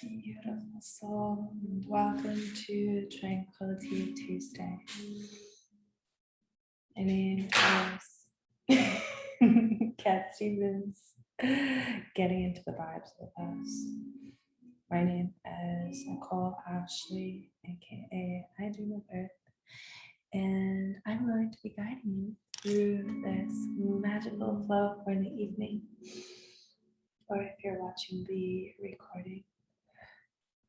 beautiful soul. Welcome to Tranquility Tuesday. My name is Cat Stevens, getting into the vibes with us. My name is Nicole Ashley, aka I Dream of Earth, and I'm going to be guiding you through this magical flow for the evening or if you're watching the recording,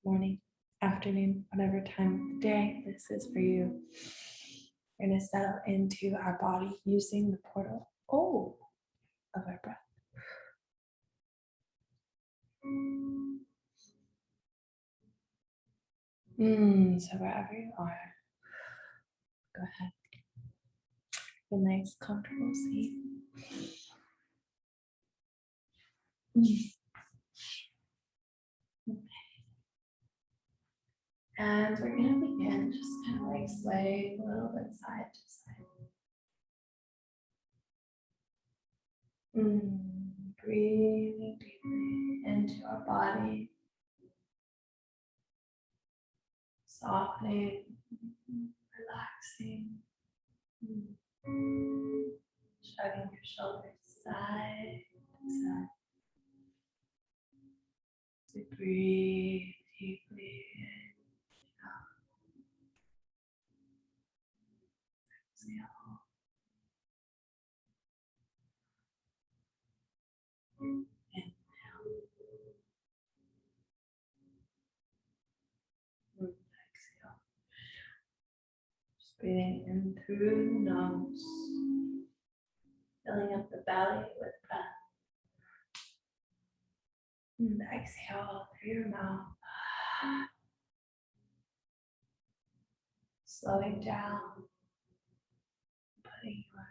morning, afternoon, whatever time of the day this is for you. We're going to settle into our body using the portal oh, of our breath. Mm, so wherever you are, go ahead. A nice comfortable seat. And we're going to begin just kind of like sway a little bit side to side. Mm, breathing deeply into our body. Softening, relaxing. Shrugging your shoulders side to side to breathe deeply in out. Exhale. Inhale. Exhale. Just breathing in through the nose, filling up the belly with breath. And exhale through your mouth. Slowing down, putting your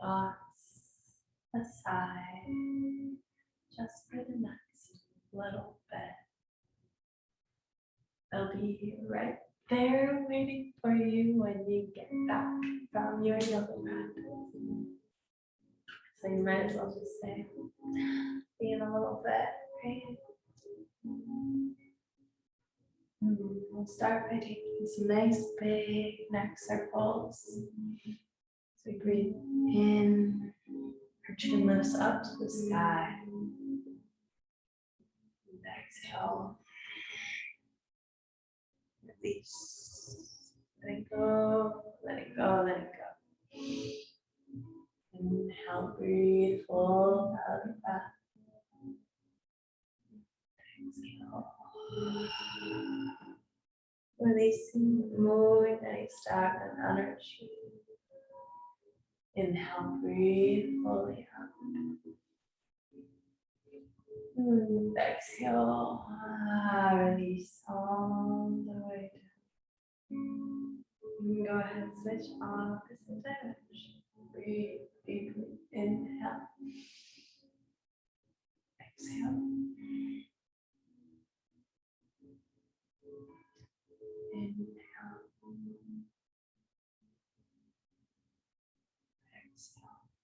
thoughts aside just for the next little bit. They'll be right there waiting for you when you get back from your yoga practice. So you might as well just say, see in a little bit. Mm-hmm. We'll start by taking some nice big neck circles. So we breathe in, our chin lifts up to the sky. And exhale. Release. Let it go, let it go, let it go. Inhale, breathe belly breath. Releasing, moving any stagnant energy. Inhale, breathe fully up. And exhale, ah, release all the way down. Go ahead switch this entire Breathe deeply. Inhale. Exhale. Inhale. Exhale.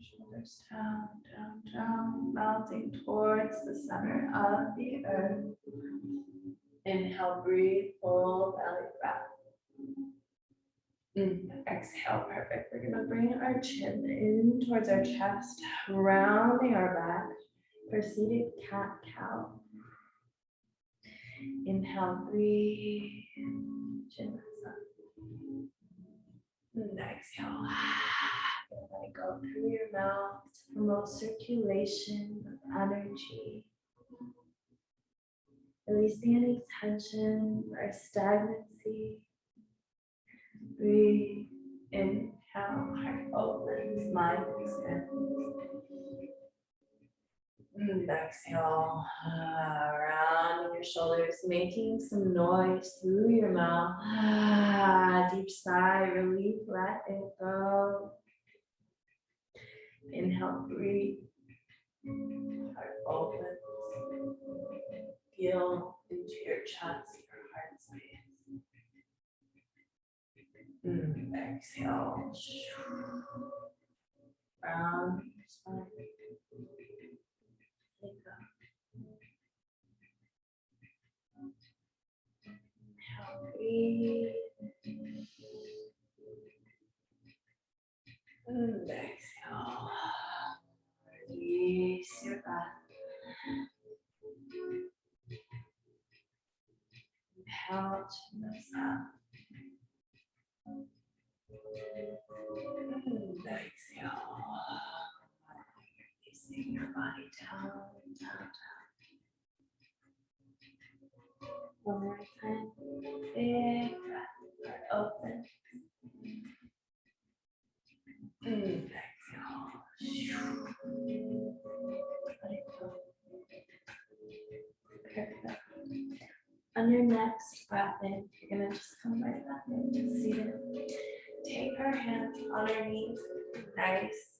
Shoulders down, down, down, melting towards the center of the earth. Inhale, breathe, full belly breath. Mm, exhale, perfect. We're gonna bring our chin in towards our chest, rounding our back for seated cat cow. Inhale, breathe, chin up. And exhale, let it go through your mouth to promote circulation of energy. Releasing any tension or stagnancy. Breathe, inhale, heart opens, mind expands. And exhale, uh, rounding your shoulders, making some noise through your mouth. Deep sigh, relief, let it go. Inhale, breathe. Heart opens. Feel into your chest, your heart space. Mm, exhale. Round your spine. Breathe. And exhale. Release your breath. Inhale, chin lifts up. And exhale. Releasing your body down, your next breath in, you're gonna just come right back into seated. Take our hands on our knees. Nice.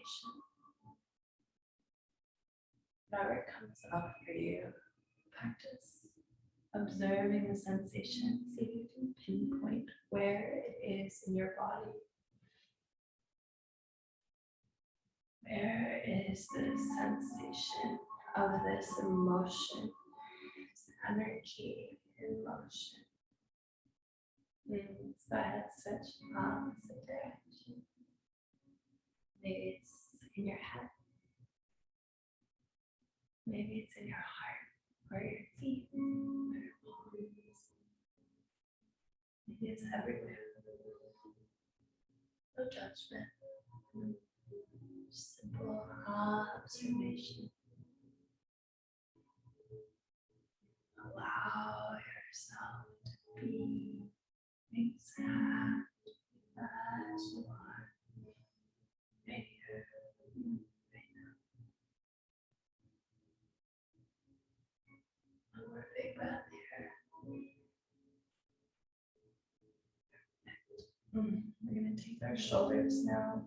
Impatient. Whatever comes up for you, practice observing the sensation. See if you can pinpoint where it is in your body. Where is the sensation of this emotion, this energy in motion? Mm, So ahead, switch opposite direction. Maybe it's in your head. Maybe it's in your heart or your feet or your palms. Maybe it's everywhere. No judgment. Simple observation. Allow yourself to be exactly as you are. Right here, right now. One more big breath here. Mm, We're gonna take our shoulders now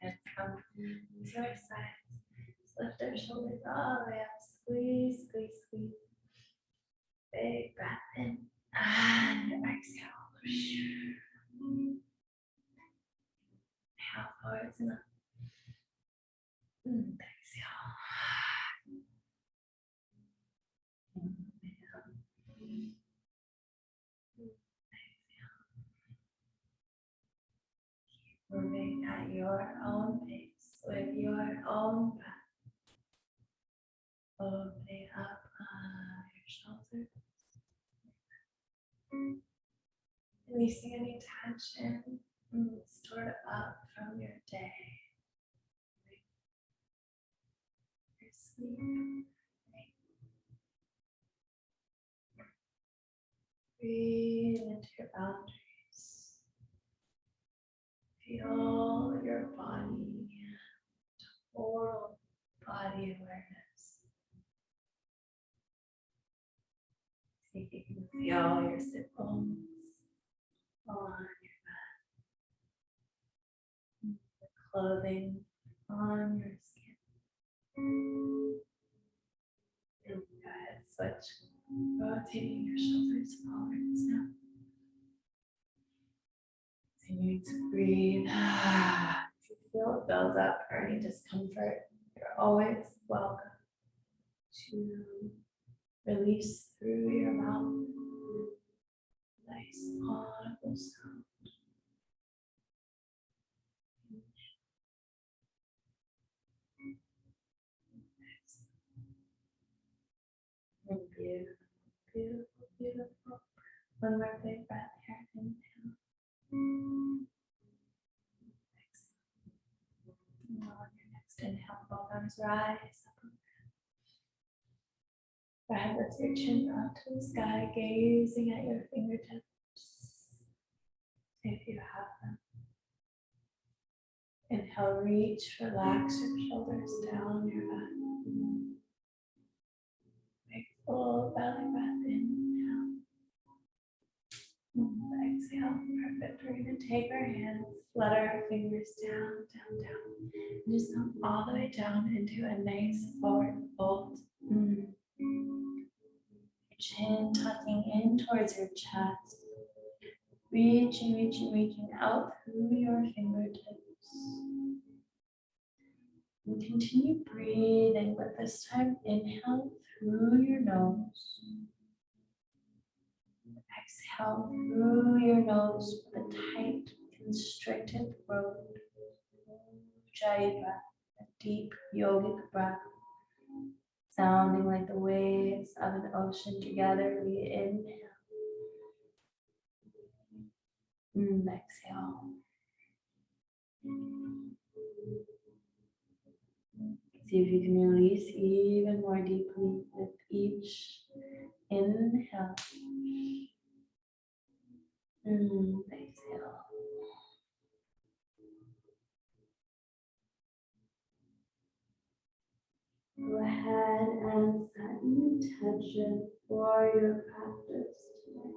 and come to our sides. Just Lift our shoulders all the way up, squeeze, squeeze, squeeze. Big breath in and exhale. Inhale forwards and up. And exhale. Moving at your own pace with your own breath. Opening up uh, your shoulders. Releasing any tension stored up from your day. Your sleep. Breathe into your boundaries. Feel your body, total body awareness. See if you can feel your sit bones on your back. The clothing on your skin. Go ahead, switch, rotating your shoulders forwards now. Continue to breathe. If you feel it build up or any discomfort, you're always welcome to release through your mouth. Nice audible sound. Beautiful, beautiful, beautiful. One more big breath here. Next inhale, both arms rise up. Right, lift your chin up to the sky, gazing at your fingertips. If you have them. Inhale, reach, relax your shoulders down your back. Big full belly breath inhale. Exhale, perfect. We're gonna take our hands, let our fingers down, down, down. And just come all the way down into a nice forward fold. Mm. Chin tucking in towards your chest. Reaching, reaching, reaching out through your fingertips. And continue breathing, but this time inhale through your nose. Exhale through your nose with a tight, constricted throat. Ujjayi breath, a deep yogic breath, sounding like the waves of an ocean together. We inhale. And exhale. See if you can release even more deeply with each inhale. And exhale. Go ahead and set an intention for your practice today.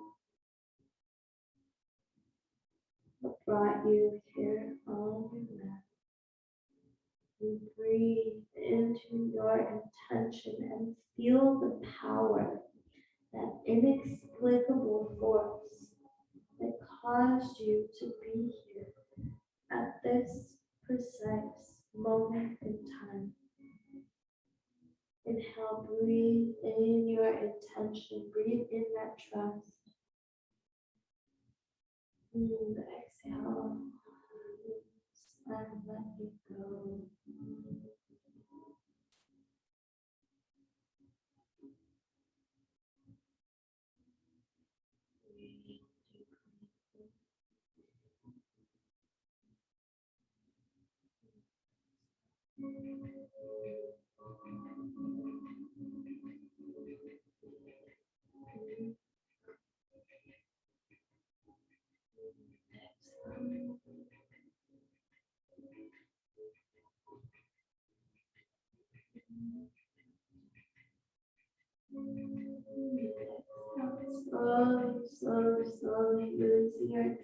What brought you here on your mat? You breathe into your intention and feel the power, that inexplicable force that caused you to be here at this precise moment in time. Inhale, breathe in your intention, breathe in that trust. Mm, and exhale, and let it go.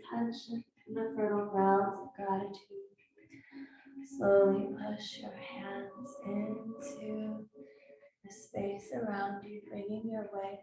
Attention from the fertile grounds of gratitude. Slowly push your hands into the space around you, bringing your weight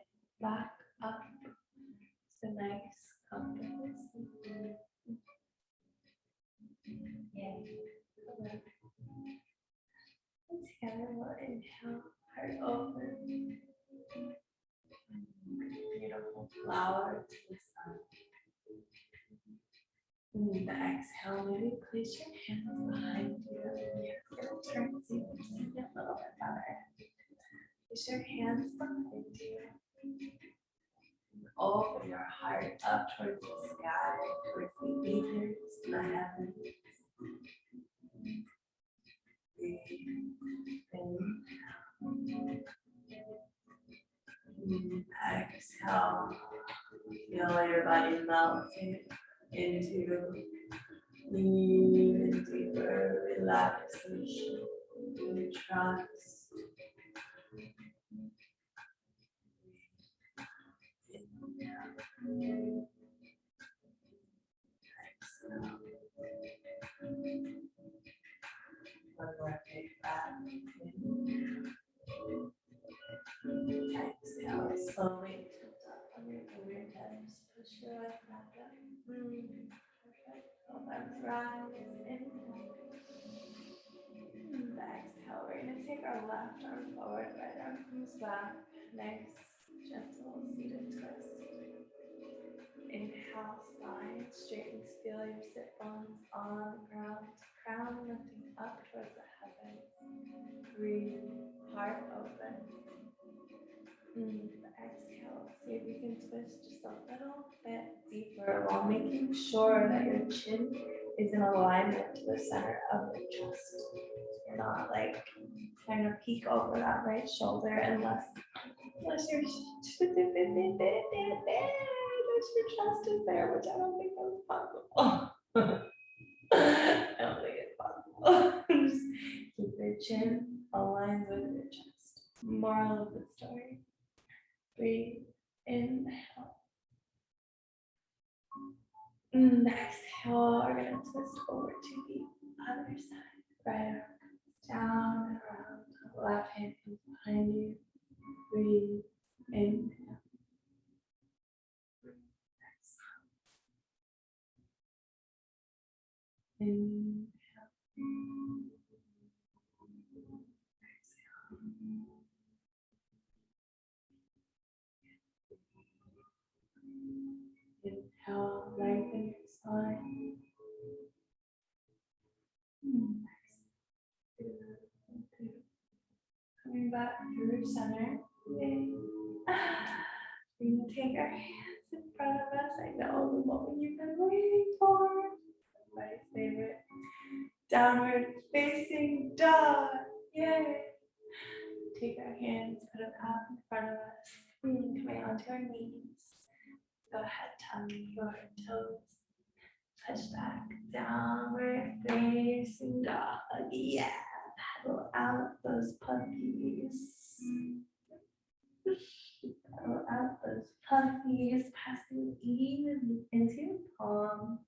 heart up sure that the mm, perfect of that breath is in. And exhale, we're going to take our left arm forward, right arm comes back. Nice, gentle seated twist. Inhale, spine straightens, feel your sit bones on the ground, crown lifting up towards the heavens. Breathe, heart open. Mm, See if you can twist just a little bit deeper while making sure that your chin is in alignment to the center of your chest. You're not like trying to peek over that right shoulder unless, unless your, unless your chest is there, which I don't think that's possible. I don't think it's possible. Just keep your chin aligned with your chest. Moral of the story. Breathe, inhale. And exhale, we're gonna twist over to the other side. Right arm down and around. Left hand comes behind you. Breathe, inhale. Exhale. Inhale. Hmm. Coming back through center. Yay. We're gonna take our hands in front of us. I know the moment you've been waiting for. My favorite. Downward facing dog. Yay. Take our hands, put them out in front of us. Hmm, Coming onto our knees. Go ahead, tuck your toes. Touch back, downward facing dog. Yeah, paddle out those puppies. Paddle out those puppies, passing evenly into your palm.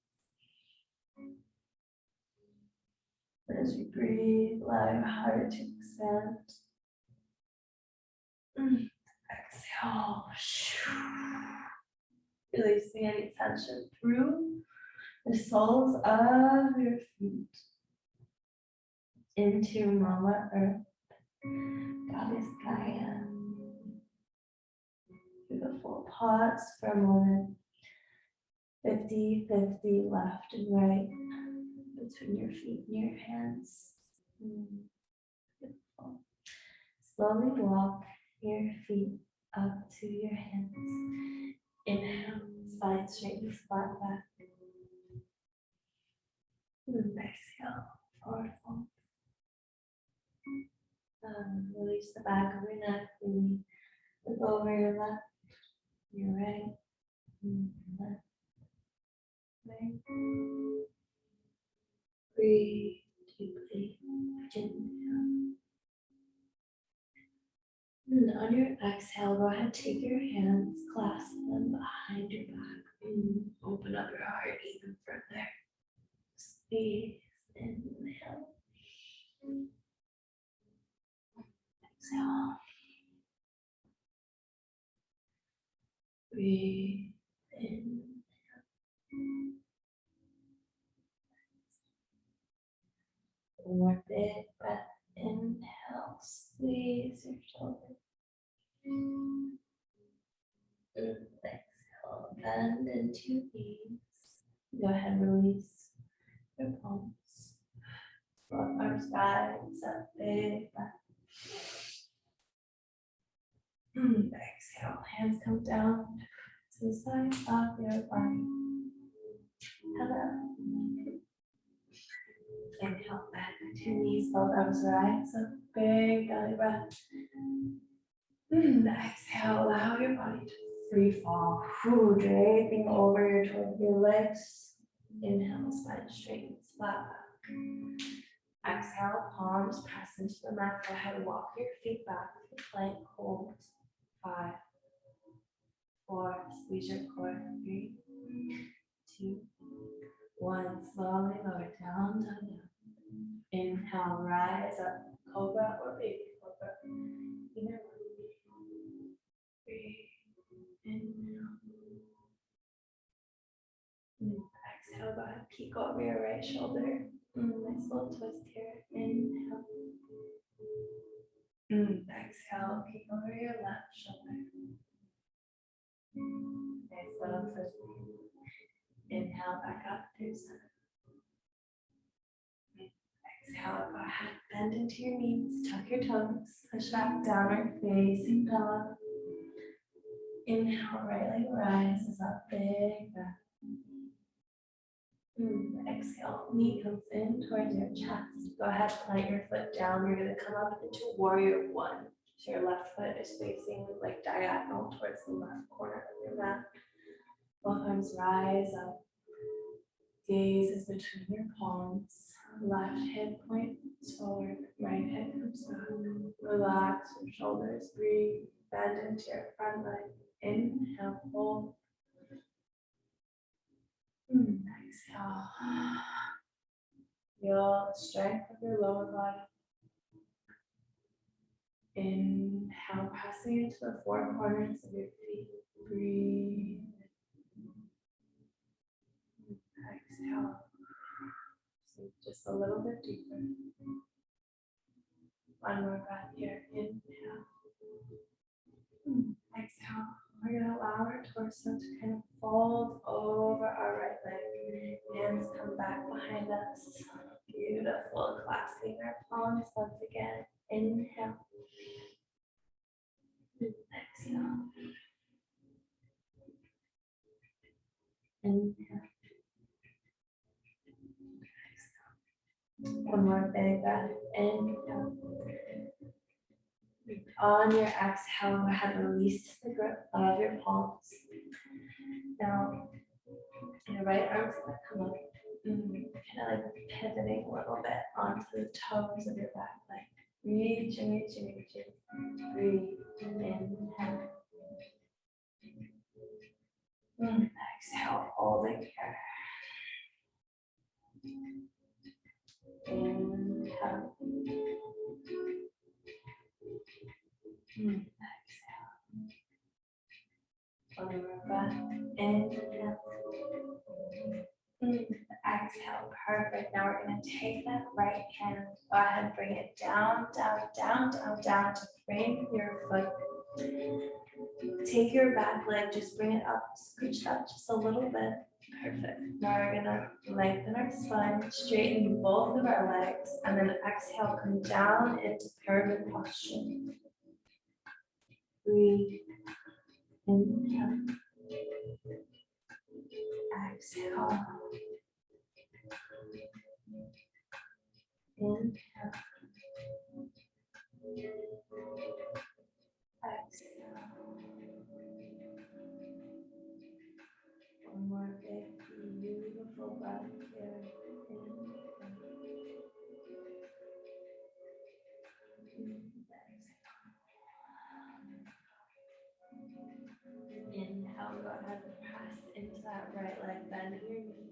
As you breathe, allow your heart to expand. Exhale. Releasing any tension through the soles of your feet into Mama Earth, Goddess Gaia. Beautiful. Pause for a moment. 50 50 left and right between your feet and your hands. Mm, Beautiful. Slowly walk your feet up to your hands. Inhale, spine straightens flat back. Exhale, forward. Um, release the back of your neck. Really look over your left, your right, left. Right. Breathe deeply, gently. And on your exhale, go ahead, take your hands, clasp them behind your back, and open up your heart even further. Inhale. Exhale. Breathe. One more big breath. Inhale, squeeze your shoulder. And exhale, bend into knees. Go ahead, release your palms. Both arms guides up, big Exhale, hands come down to the side of your body. Hello. Inhale, bend to knees, both arms rise up, big belly breath. Exhale, allow your body to free fall, Whew, draping over your, your legs. Inhale, spine straightens flat back. Exhale, palms press into the mat. Go ahead walk your feet back. Plank hold. Five, four, squeeze your core. Three, two, one. Slowly lower down, down, down. Inhale, rise up, cobra or baby cobra. Breathe. Inhale. And Exhale, go peek over your right shoulder. Mm, Nice little twist here. Inhale. Mm, exhale, peek over your left shoulder. Nice little twist. Inhale back up through center. Exhale, go ahead, bend into your knees, tuck your toes, push back downward facing dog. Inhale, right leg rises up, big breath. Mm, exhale, knee comes in towards your chest. Go ahead, plant your foot down. You're gonna come up into warrior one. So your left foot is facing like diagonal towards the left corner of your mat. Both arms rise up. Gaze is between your palms. Left hip points forward, right hip comes. Relax your shoulders, breathe, bend into your front leg. Inhale, hold. Hmm, exhale. Feel the strength of your lower body. Inhale, pressing into the four corners of your feet. Breathe. Exhale. Sink just a little bit deeper. One more breath here. Inhale. Hmm, Exhale. We're going to allow our torso to kind of fold over our right leg. Hands come back behind us. Beautiful. Clasping our palms once again. Inhale. Exhale. Inhale. Exhale. One more big breath. Inhale. On your exhale, go ahead and release the grip of your palms. Now, your right arm's gonna come up, mm, kind of like pivoting a little bit onto the toes of your back leg. Reach and reach and reach and breathe. Inhale. And exhale, holding here. Inhale. Exhale. Breath. Inhale. Mm, Exhale. Perfect. Now we're going to take that right hand. Go ahead, bring it down, down, down, down, down to frame your foot. Take your back leg, just bring it up, scooch up just a little bit. Perfect. Now we're gonna lengthen our spine, straighten both of our legs, and then exhale, come down into pyramid posture. Breathe. Inhale. Exhale. Inhale. Exhale. Bend your knee.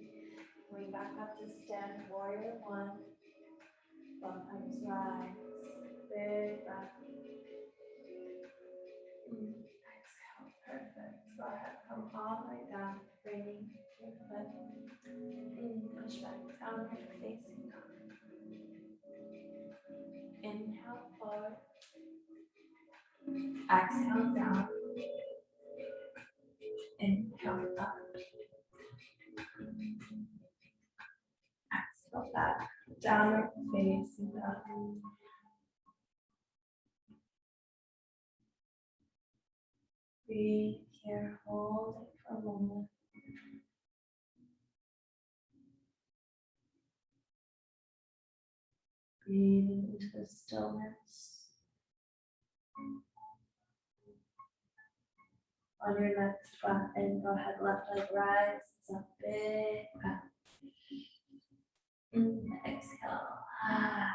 Going back up to stand, warrior one. Both arms rise. Big breath. Exhale, perfect. Go ahead, come all the way down, bringing your foot. Mm, Push back down, facing dog. Inhale forward. Exhale down. Inhale up. Back, downward facing dog. Breathe here, hold it for a moment. Breathing into the stillness. On your next breath in, go ahead, left leg rise, it's a big breath. Mm, exhale. Ah,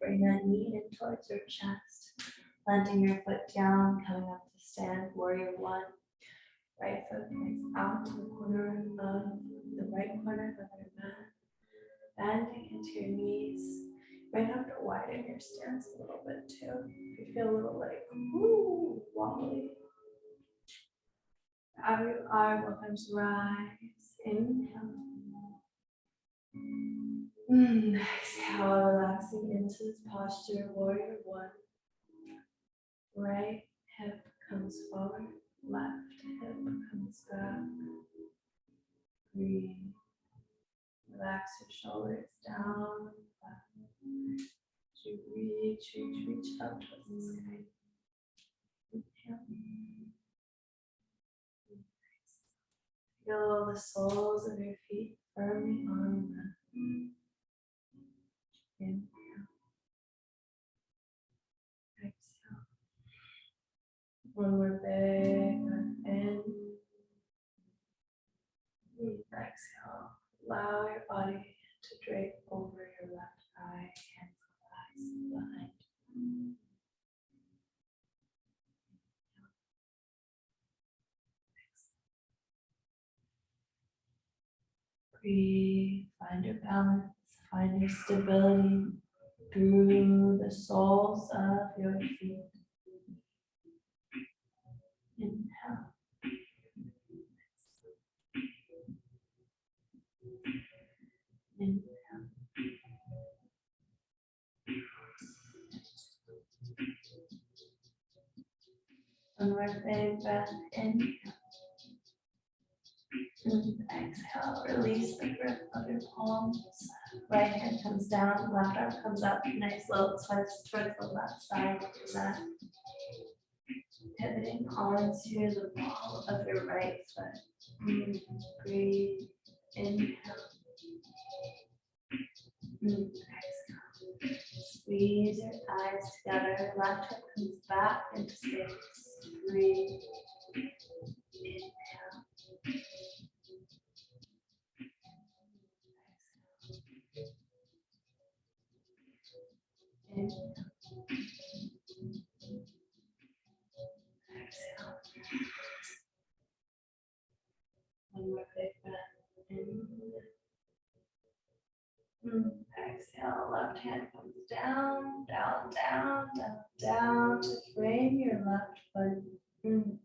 bring that knee in towards your chest, planting your foot down, coming up to stand, warrior one. Right foot points out to the corner of the right corner of your mat. Bending into your knees. You might have to widen your stance a little bit too. If you feel a little like, ooh, wobbly. Out both arms rise. Inhale. Mm, exhale, relaxing into this posture, warrior one. Right hip comes forward, left hip comes back. Breathe. Relax your shoulders down. As you reach, reach, reach up towards the sky. Inhale. Feel the soles of your feet firmly on the Inhale. Exhale. One more big breath in. Exhale. Allow your body to drape over your left eye, hands relaxed behind. Breathe, find your balance, find your stability through the soles of your feet. Inhale. Inhale. One more big breath in. Exhale, release the grip of your palms. Right hand comes down, left arm comes up. Nice little twist towards the left side of your mat. Pivoting onto the ball of your right foot. Mm, Breathe. Inhale. Mm, Exhale. Squeeze your thighs together. Left hip comes back into space. Breathe. Inhale. Exhale. One more big breath in. Exhale, left hand comes down, down, down, down, down to frame your left foot. Mm.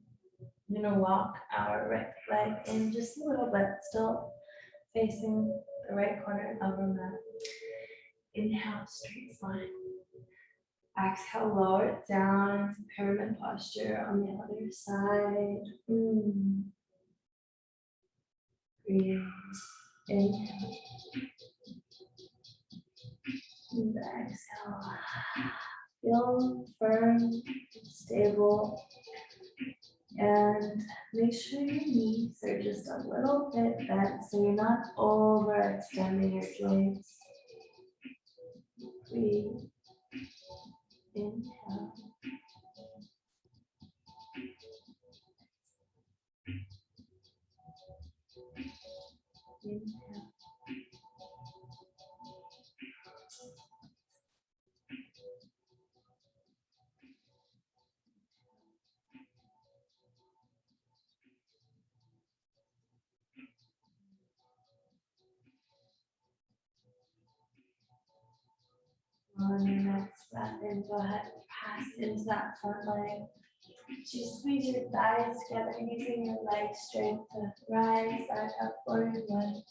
I'm gonna walk our right leg in just a little bit, still facing the right corner of our mat. Inhale, straight spine. Exhale, lower it down to pyramid posture on the other side. Mm. Breathe. Inhale. And exhale. Feel firm, stable, and make sure your knees are just a little bit bent so you're not overextending your joints. Breathe. Inhale. Inhale. In, go ahead and pass into that front leg. Just squeeze your thighs together using your leg strength to rise back up forward one.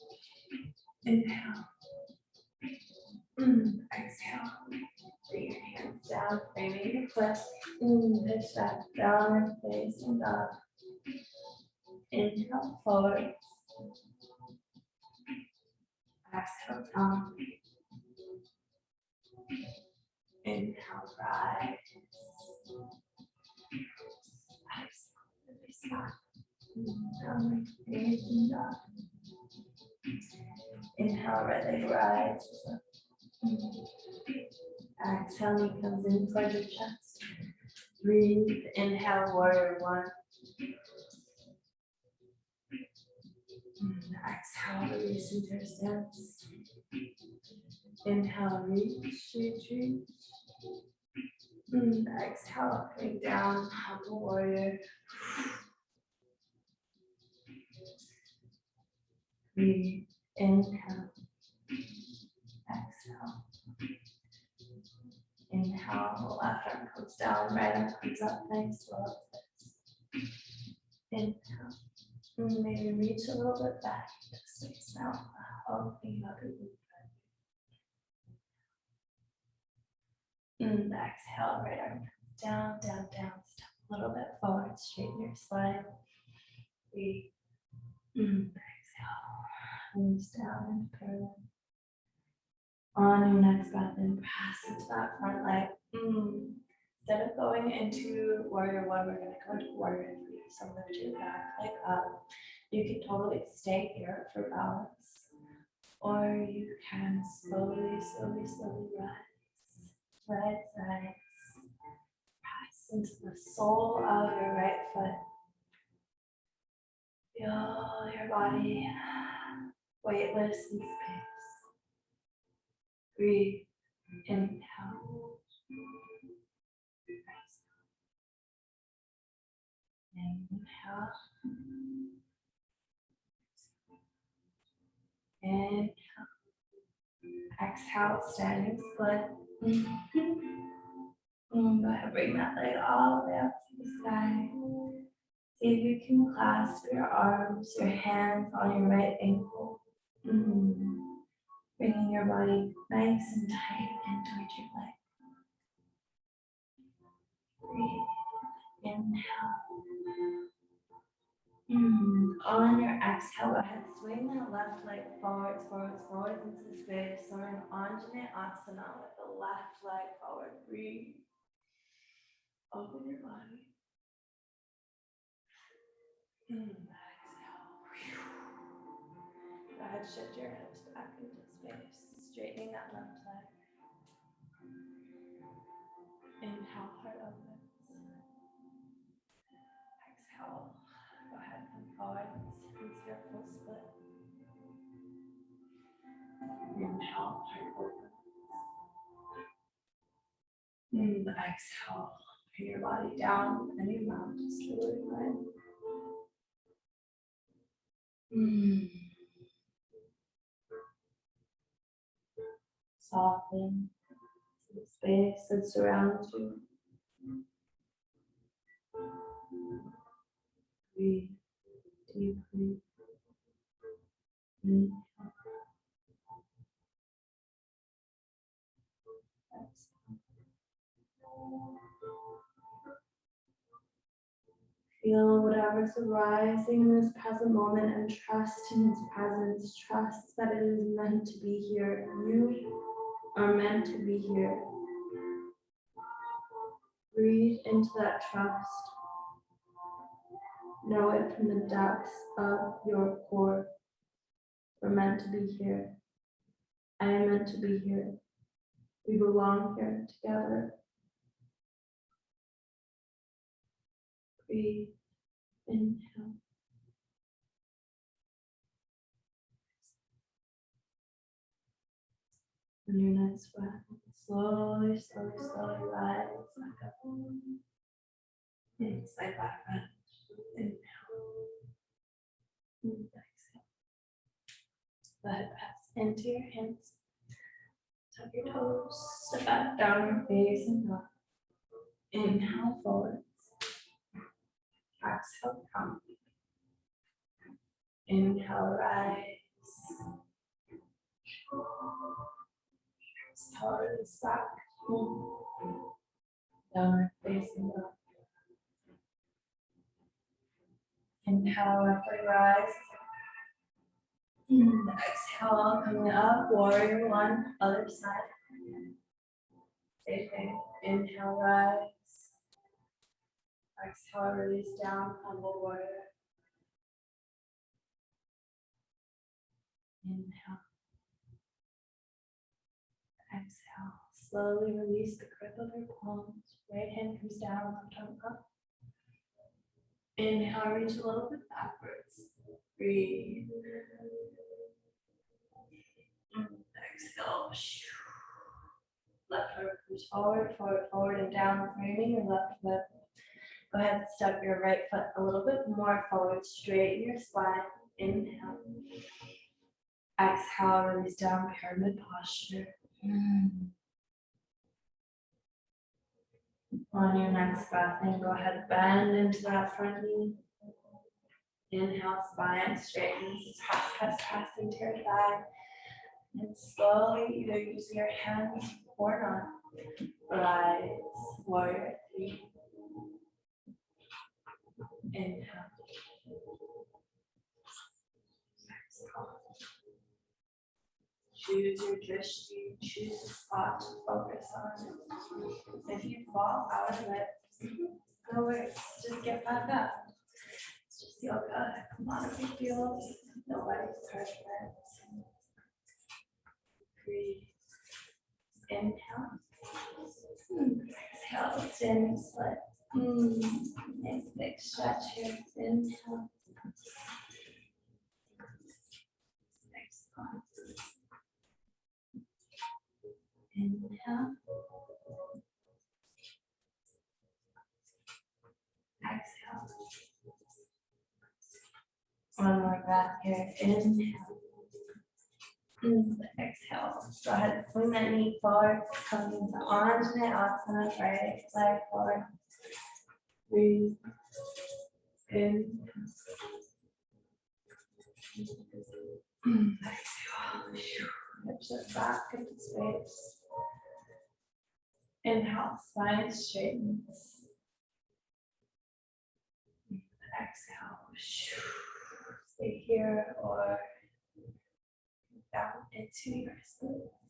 Inhale. Mm, exhale. Bring your hands down, framing your foot. Pitch that down, facing up. Inhale forward. Exhale down. Inhale, facing up. Inhale, right leg rise. Exhale, knee comes in towards your chest. Breathe, inhale, warrior one. Mm, exhale, release into your stance. Inhale, reach, reach. Mm, exhale, coming down, humble warrior. Breathe, inhale. Exhale. Inhale, left arm comes down, right arm comes up, nice twist. Inhale. Mm, maybe reach a little bit back to space. Opening up your And exhale, right arm down, down, down. Step a little bit forward, straighten your spine. Breathe. Mm, Exhale. Release down into parallel. On your next breath in, press into that front leg. Mm. Instead of going into warrior one, we're gonna go into warrior three. So lift your back leg up. You can totally stay here for balance. Or you can slowly, slowly, slowly rise. Rise, rise. Press into the sole of your right foot. Feel your body weightless in space. Breathe. Inhale. Inhale. Inhale. Exhale, standing split. Mm, Go ahead, bring that leg all the way up to the sky. See if you can clasp your arms, your hands on your right ankle. Mhm. Bringing your body nice and tight and towards your leg. Breathe. Inhale. Mm, On your exhale, go ahead, swing that left leg forwards, forwards, forwards into space. So we're in Anjaneyasana with the left leg forward. Breathe. Open your body. Mm, Exhale. Go ahead, shift your hips back into space, straightening that left forward full split. Inhale, heart opens. Mm, exhale, bring your body down and your mouth just really fine. Mm. Soften the space that surrounds you. Breathe deeply. Feel whatever's arising in this present moment and trust in its presence. Trust that it is meant to be here. You are meant to be here. Breathe into that trust. Know it from the depths of your core. We're meant to be here. I am meant to be here. We belong here together. Breathe. Inhale. On your next breath, slowly, slowly, slowly rise back up. And up. Inhale. And exhale. Let it pass into your hands. Tuck your toes, step back down, facing up. Inhale forwards. Exhale, come. Inhale, rise. Exhale, back. Downward facing up. Inhale, upward rise. And exhale, coming up, warrior one, other side. Same thing. Inhale, rise. Exhale, release down, humble warrior. Inhale. Exhale, slowly release the grip of your palms. Right hand comes down, left arm up. Inhale, reach a little bit backwards. Breathe. Exhale. Left arm comes forward, forward, forward, and down, framing your left foot. Go ahead and step your right foot a little bit more forward, straighten your spine. Inhale. Exhale, release down, pyramid posture. Mm. On your next breath, and go ahead, bend into that front knee. Inhale, spine straightens, press, press, press into your thigh. And slowly, either using your hands or not, rise, warrior three. Inhale. Choose your drishti, choose a spot to focus on. If you fall out of it, no worries, just get back up. It's just yoga, a big deal, nobody's perfect. Breathe. Inhale. Exhale, standing split. Hmm, Nice big stretch here. Inhale. Exhale. Inhale. Exhale. One more breath here. Inhale. Mm, Exhale. Go ahead, swing that knee forward, come into Anjaneyasana, right leg forward. Breathe. In. Exhale. Hips are back into space. Inhale, spine straightens. Exhale. Stay here or down into your splits.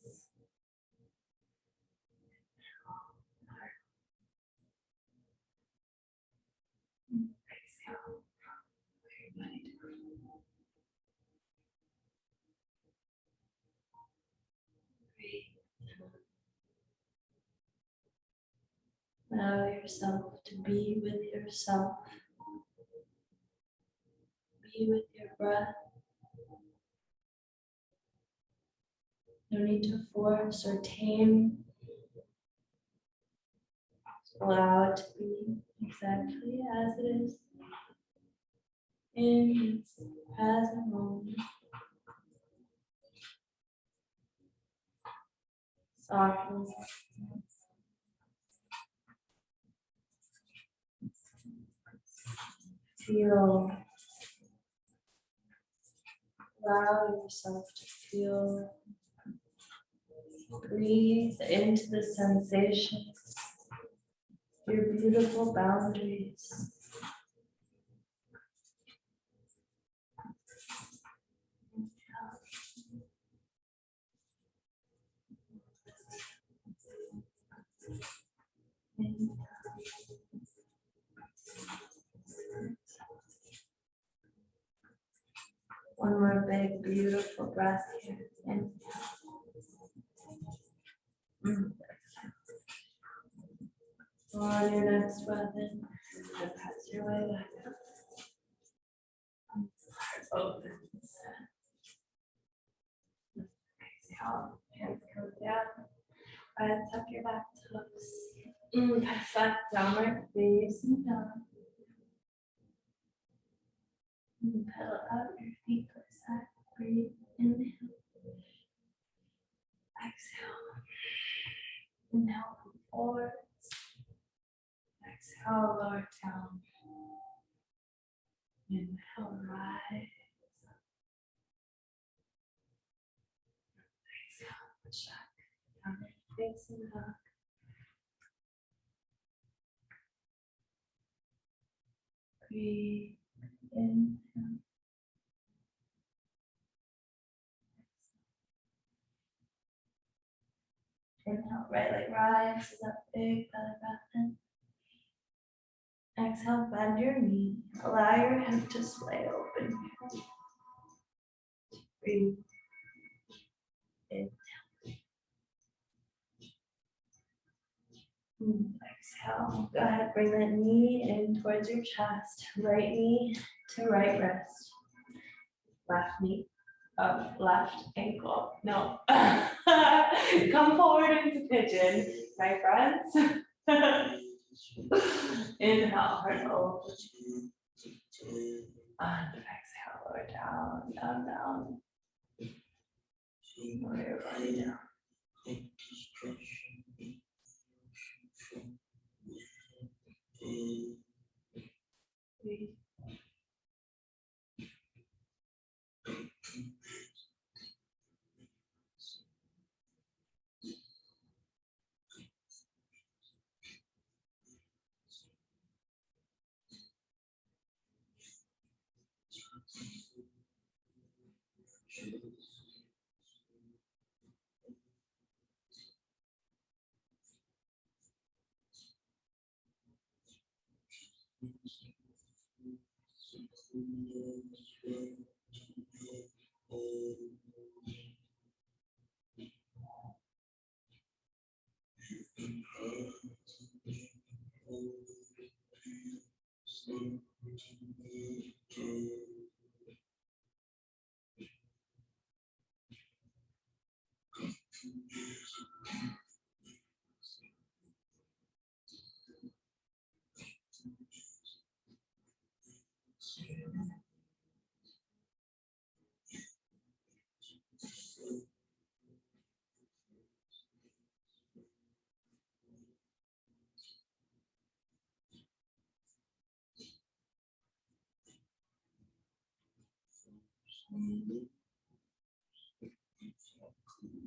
Allow yourself to be with yourself. Be with your breath. No need to force or tame. Just Allow it to be exactly as it is in this present moment. Soften. Feel. Allow yourself to feel. Breathe into the sensations. Your beautiful boundaries. One more big, beautiful breath here. And on your next breath in, and pass your way back up. Opens. Exhale, hands come down. And tuck your back toes. Mm, Perfect downward facing dog. Mm, Pedal out your feet to the side. Breathe. Inhale. Exhale. Inhale, come forward. Exhale, lower down. Inhale, rise. Exhale, back. Down facing dog. Breathe in. Inhale, right leg rises up big, belly breath in. Exhale, bend your knee. Allow your hip to sway open. Breathe. In. Mm, Exhale. Go ahead, bring that knee in towards your chest. Right knee to right wrist. Left knee up, left ankle. No. Come forward into pigeon, my friends. Inhale, heart open. And exhale, lower down, down, down. Lower your body down. E, G,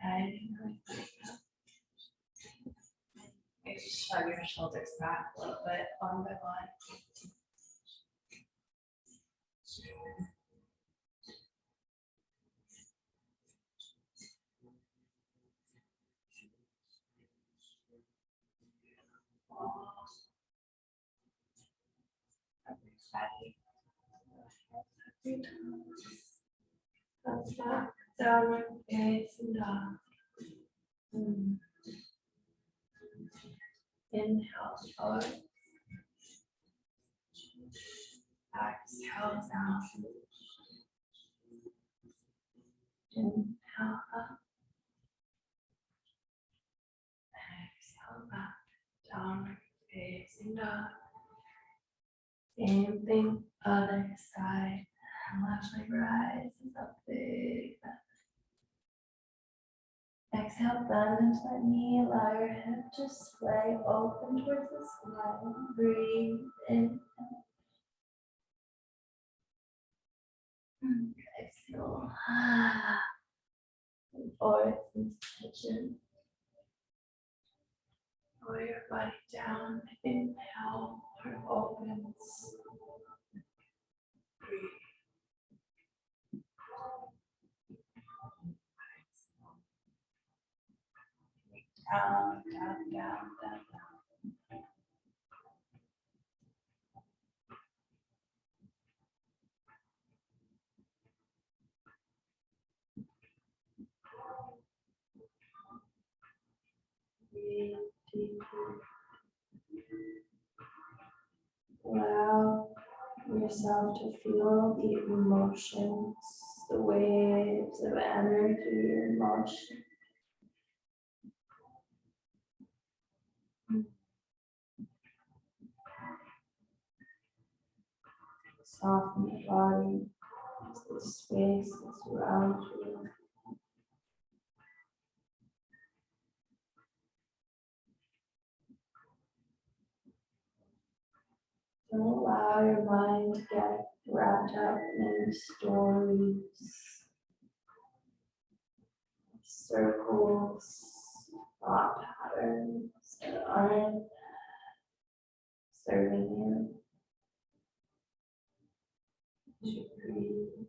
Guiding her back up. Maybe shrug your shoulders back a little bit, one by one. Everybody. Every toes. Thumbs back, downward facing dog. Mm. Up, inhale forward. Exhale down. Inhale up. Exhale back, downward facing dog. Same thing, other side. Left leg rises up big. Exhale, bend into that knee, allow your hip to sway open towards the sky. Breathe in. and Exhale. And Forward into pigeon. Lower your body down. Inhale, heart opens. Down, down, down, down, down. Breathe deeply. Allow yourself to feel the emotions, the waves of energy and motion. Soften the body, the space that surrounds you. Don't allow your mind to get wrapped up in stories, circles, thought patterns that aren't serving you. You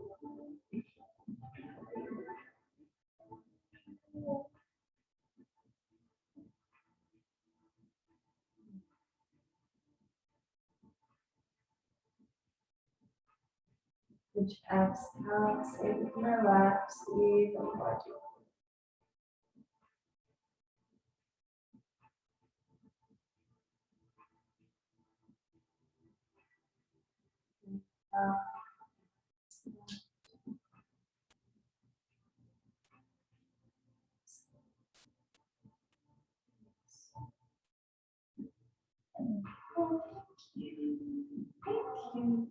which exhales, acts and interacts the body. Thank you. Thank you.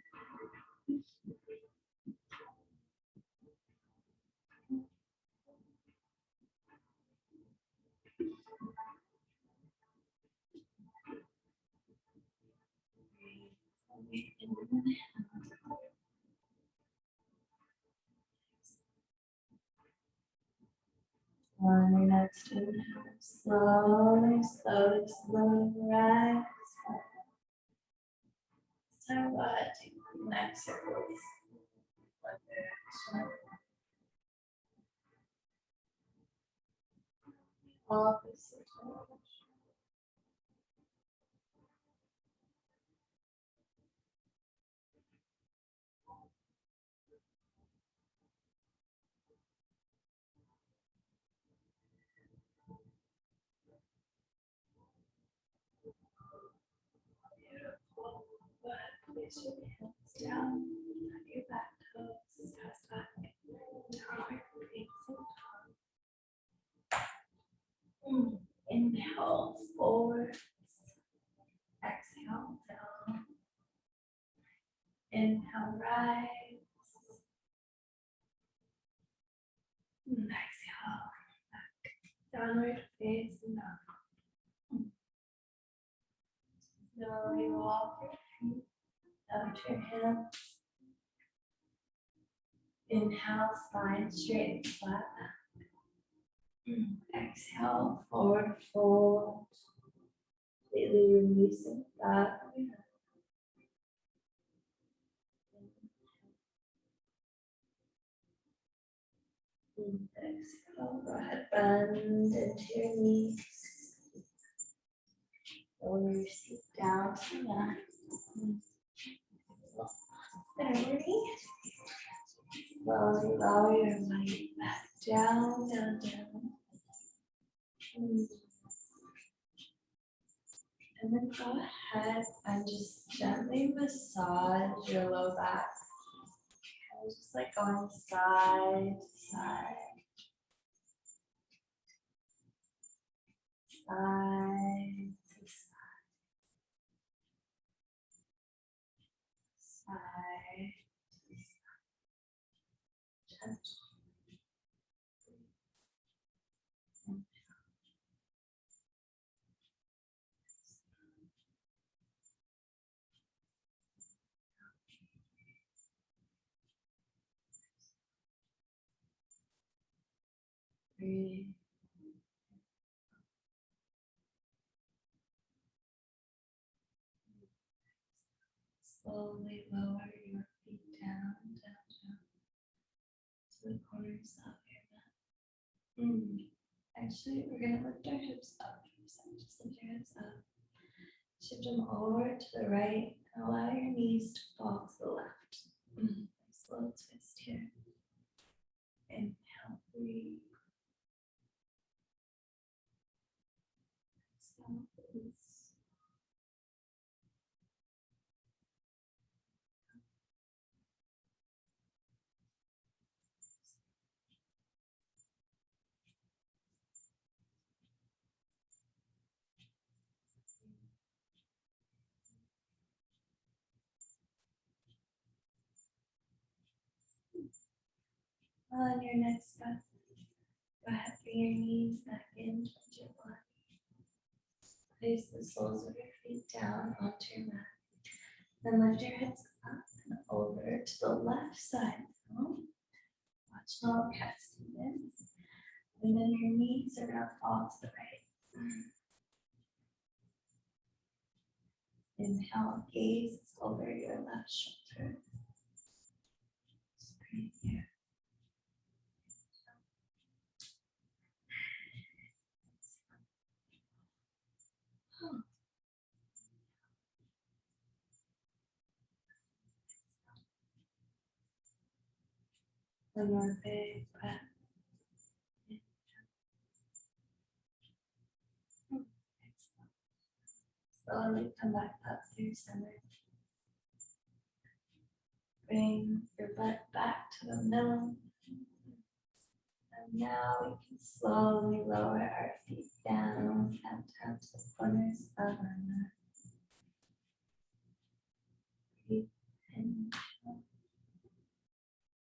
Next inhale, slowly, slowly, slowly rise. So what? Next circles. One direction. Place your hands down on your back toes, press back, draw your facing tongue. Mm. Inhale forwards, exhale down. Inhale rise. Exhale back, downward facing dog. Slowly walk your out your hips. Inhale, spine straight, flat back. Mm, Exhale, forward fold. Completely releasing that. Exhale, go ahead, bend into your knees. Lower your seat down to the Thirty. Slowly lower your weight back down, down, down. Mm. And then go ahead and just gently massage your low back. And Just like going side to. Side side. Breathe. Slowly lower your feet down, down, down to the corners of your mat. Mm. Actually, we're gonna lift our hips up. Just lift your hips up. Shift them over to the right allow your knees to fall to the left. Slow twist here. Inhale, breathe. Exhale, release. On your next breath, go bring your knees back in towards your body. Place the soles of your feet down onto your mat. Then lift your hips up and over to the left side. Watch small cat Stevens. And then your knees are gonna fall to the right. Inhale, gaze over your left shoulder. Just breathe here. One more big breath. Slowly come back up through center. Bring your butt back to the middle. And now we can slowly lower our feet down and tap the corners of our mat. Breathe in.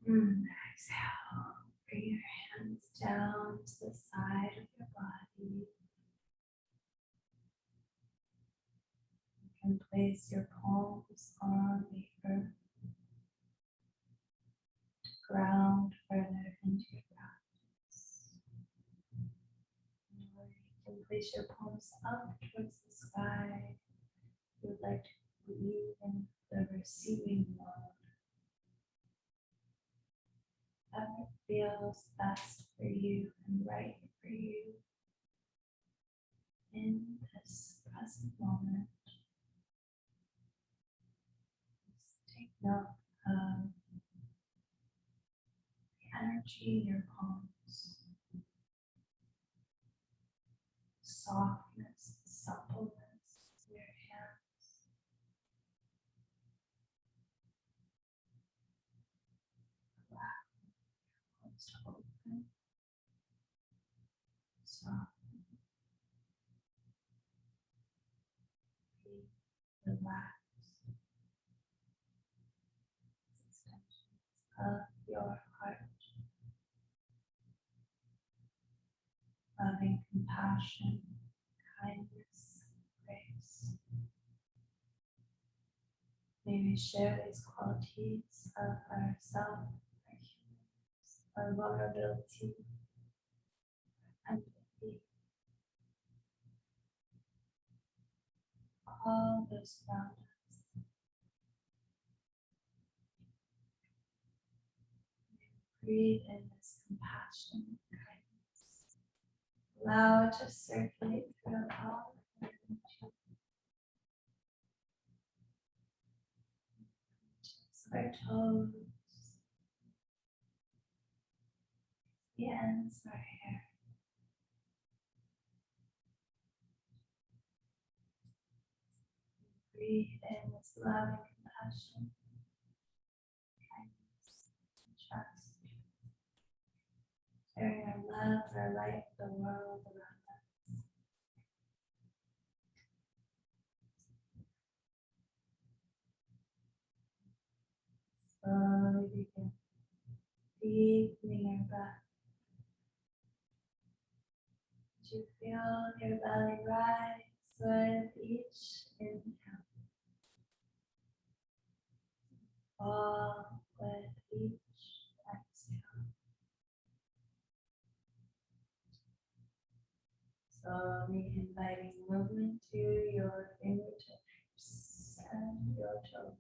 Mm, exhale. Bring your hands down to the side of your body. You can place your palms on the earth. to Ground further into your practice. Or you can place your palms up towards the sky. You would like to you in the receiving mode. Whatever feels best for you and right for you in this present moment. Just take note of the energy in your palms, softness, suppleness in your hands. Relax, palms open, soft. Breathe, Relax. Of your heart. Loving compassion, kindness, grace. May we share these qualities of ourself, our our vulnerability, our empathy. All those around us. Breathe in this compassion, kindness. Allow it to circulate through all of energy. Our toes, the ends are here. Breathe in this loving compassion, kindness, and trust. Sharing our love, our light, the world around us. Slowly begin deepening your breath. You feel your belly rise with each inhale. Fall with each exhale. Slowly inviting movement to your fingertips and your toes.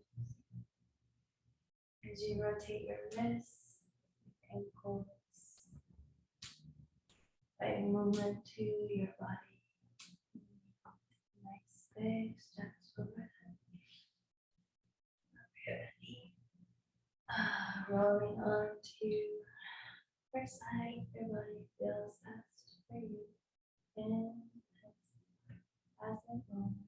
As you rotate your wrists, ankles, inviting movement to your body. Nice big steps overhead. Ready. Ah, rolling on to first side, your body feels best for you in this present moment.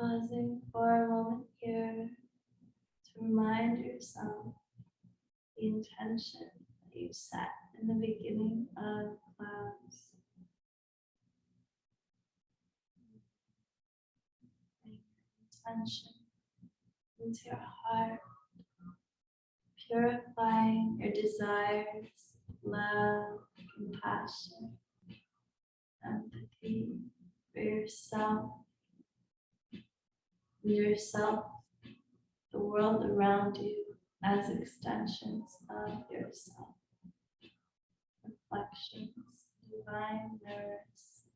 Pausing for a moment here to remind yourself the intention that you set in the beginning of class. Intention into your heart, purifying your desires, love, compassion, empathy for yourself yourself, the world around you as extensions of yourself. Reflections, divine mirrors.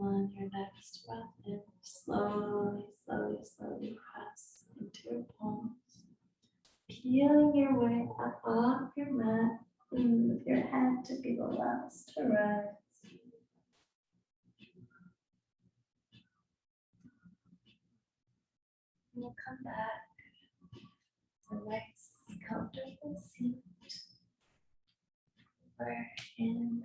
on your next breath in slowly, slowly, slowly press into your palms. Peeling your way up off your mat with your head to be the last to rise. We'll come back to a nice, comfortable seat. We're in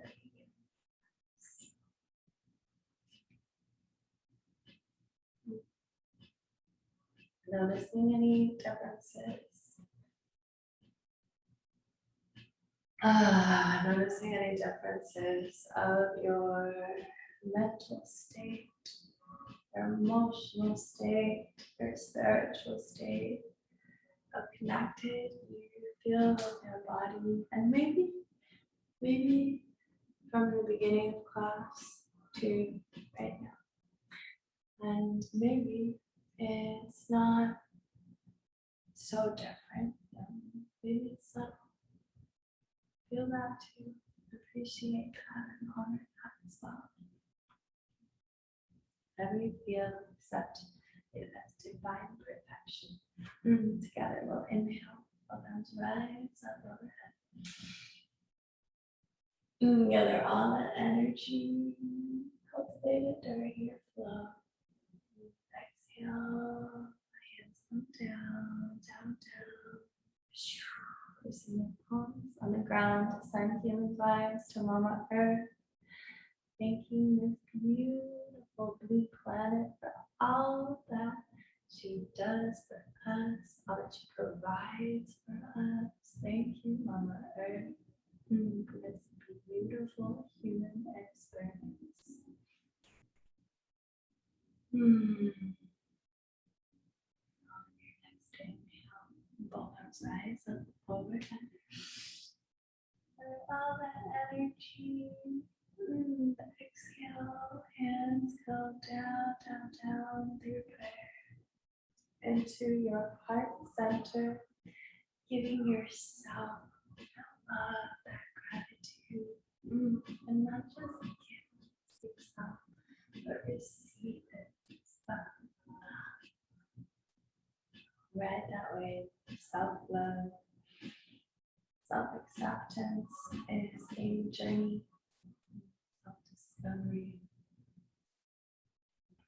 Noticing any differences? Ah, noticing any differences of your mental state, your emotional state, your spiritual state, how connected you feel with your body, and maybe, maybe from the beginning of class to right now. And maybe it's not so different. Maybe it's not. Feel that too. Appreciate that and honor that as well. Whatever feel, accept it divine perfection. Mm, Together we'll inhale, arms rise up overhead. Mm, Gather all that energy cultivated during your flow. Exhale, hands come down, down, down. Placing your palms on the ground to send healing vibes to Mama Earth. Thanking this beautiful blue planet for all that she does for us, all that she provides for us. Thank you, Mama Earth, mm, for this beautiful human experience. Hmm. On your next inhale, both arms rise up overhead. Let all that energy, exhale, hands go down, down, down through prayer into your heart center, giving yourself love, that gratitude, mm, and not just give yourself, but receive it. But, Right that way, self-love, self-acceptance is a journey, self-discovery,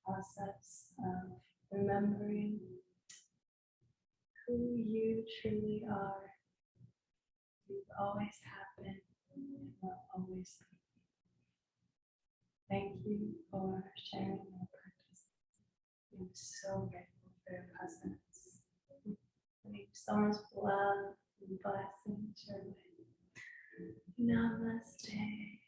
process of remembering who you truly are. You've always been and will always be. Thank you for sharing your practice. I'm so grateful for your presence. Sending so much love and blessings. Namaste.